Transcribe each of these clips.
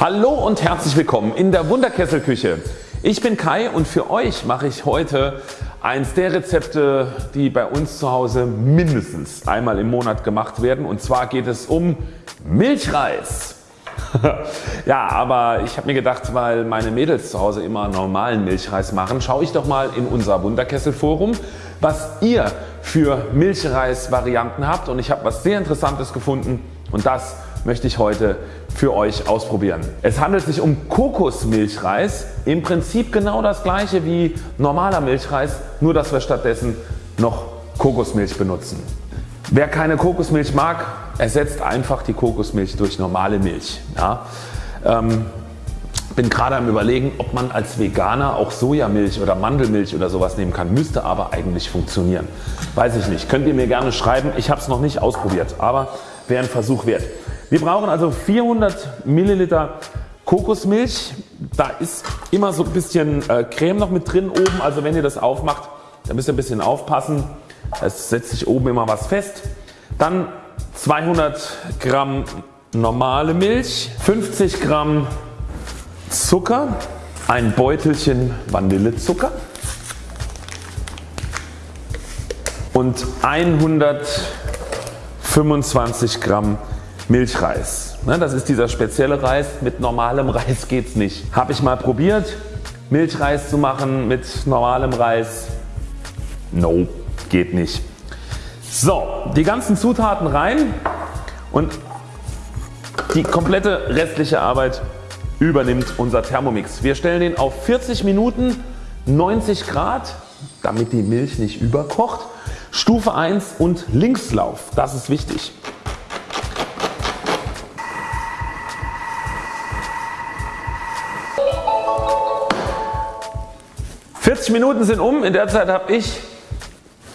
Hallo und herzlich willkommen in der Wunderkesselküche. Ich bin Kai und für euch mache ich heute eins der Rezepte die bei uns zu Hause mindestens einmal im Monat gemacht werden und zwar geht es um Milchreis. ja aber ich habe mir gedacht weil meine Mädels zu Hause immer normalen Milchreis machen schaue ich doch mal in unser Wunderkessel Forum was ihr für Milchreis Varianten habt und ich habe was sehr interessantes gefunden und das möchte ich heute für euch ausprobieren. Es handelt sich um Kokosmilchreis, im Prinzip genau das gleiche wie normaler Milchreis, nur dass wir stattdessen noch Kokosmilch benutzen. Wer keine Kokosmilch mag, ersetzt einfach die Kokosmilch durch normale Milch. Ja, ähm, bin gerade am überlegen ob man als Veganer auch Sojamilch oder Mandelmilch oder sowas nehmen kann. Müsste aber eigentlich funktionieren. Weiß ich nicht. Könnt ihr mir gerne schreiben. Ich habe es noch nicht ausprobiert, aber wäre ein Versuch wert. Wir brauchen also 400 Milliliter Kokosmilch. Da ist immer so ein bisschen äh, Creme noch mit drin oben. Also wenn ihr das aufmacht, dann müsst ihr ein bisschen aufpassen. Es setzt sich oben immer was fest. Dann 200 Gramm normale Milch, 50 Gramm Zucker, ein Beutelchen Vanillezucker und 125 Gramm Milchreis. Ne, das ist dieser spezielle Reis, mit normalem Reis geht's nicht. Habe ich mal probiert Milchreis zu machen mit normalem Reis. No, geht nicht. So, die ganzen Zutaten rein und die komplette restliche Arbeit übernimmt unser Thermomix. Wir stellen den auf 40 Minuten 90 Grad damit die Milch nicht überkocht. Stufe 1 und Linkslauf, das ist wichtig. 40 Minuten sind um, in der Zeit habe ich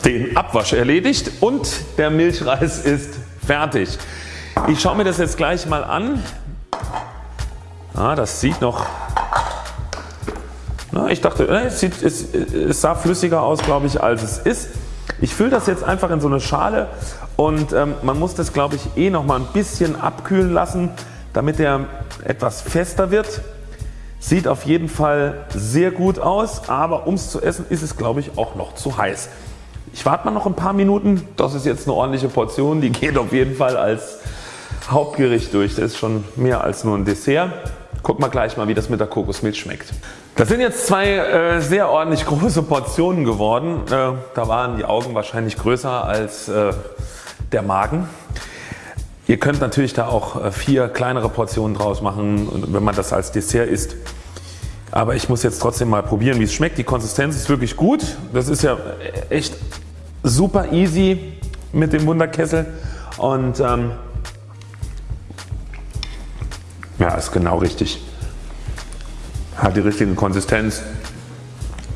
den Abwasch erledigt und der Milchreis ist fertig. Ich schaue mir das jetzt gleich mal an. Ah, das sieht noch na, ich dachte es, sieht, es, es sah flüssiger aus glaube ich als es ist. Ich fülle das jetzt einfach in so eine Schale und ähm, man muss das glaube ich eh noch mal ein bisschen abkühlen lassen damit er etwas fester wird. Sieht auf jeden Fall sehr gut aus, aber um es zu essen ist es glaube ich auch noch zu heiß. Ich warte mal noch ein paar Minuten. Das ist jetzt eine ordentliche Portion. Die geht auf jeden Fall als Hauptgericht durch. Das ist schon mehr als nur ein Dessert. Gucken wir gleich mal wie das mit der Kokosmilch schmeckt. Das sind jetzt zwei äh, sehr ordentlich große Portionen geworden. Äh, da waren die Augen wahrscheinlich größer als äh, der Magen. Ihr könnt natürlich da auch äh, vier kleinere Portionen draus machen wenn man das als Dessert isst. Aber ich muss jetzt trotzdem mal probieren wie es schmeckt. Die Konsistenz ist wirklich gut. Das ist ja echt super easy mit dem Wunderkessel und ähm, ja ist genau richtig. Hat die richtige Konsistenz.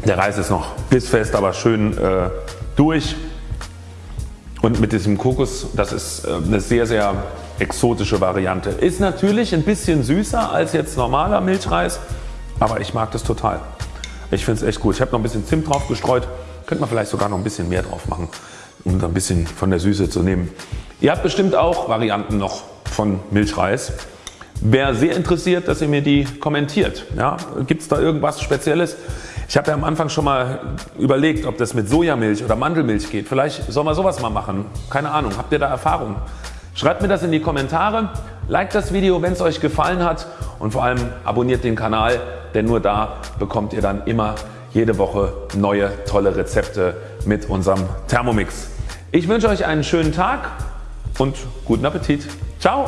Der Reis ist noch bissfest aber schön äh, durch und mit diesem Kokos, das ist äh, eine sehr sehr exotische Variante. Ist natürlich ein bisschen süßer als jetzt normaler Milchreis, aber ich mag das total. Ich finde es echt gut. Ich habe noch ein bisschen Zimt drauf gestreut. Könnte man vielleicht sogar noch ein bisschen mehr drauf machen, um ein bisschen von der Süße zu nehmen. Ihr habt bestimmt auch Varianten noch von Milchreis. Wäre sehr interessiert, dass ihr mir die kommentiert. Ja, Gibt es da irgendwas Spezielles? Ich habe ja am Anfang schon mal überlegt ob das mit Sojamilch oder Mandelmilch geht. Vielleicht soll man sowas mal machen. Keine Ahnung. Habt ihr da Erfahrung? Schreibt mir das in die Kommentare. Like das Video wenn es euch gefallen hat und vor allem abonniert den Kanal denn nur da bekommt ihr dann immer jede Woche neue tolle Rezepte mit unserem Thermomix. Ich wünsche euch einen schönen Tag und guten Appetit. Ciao!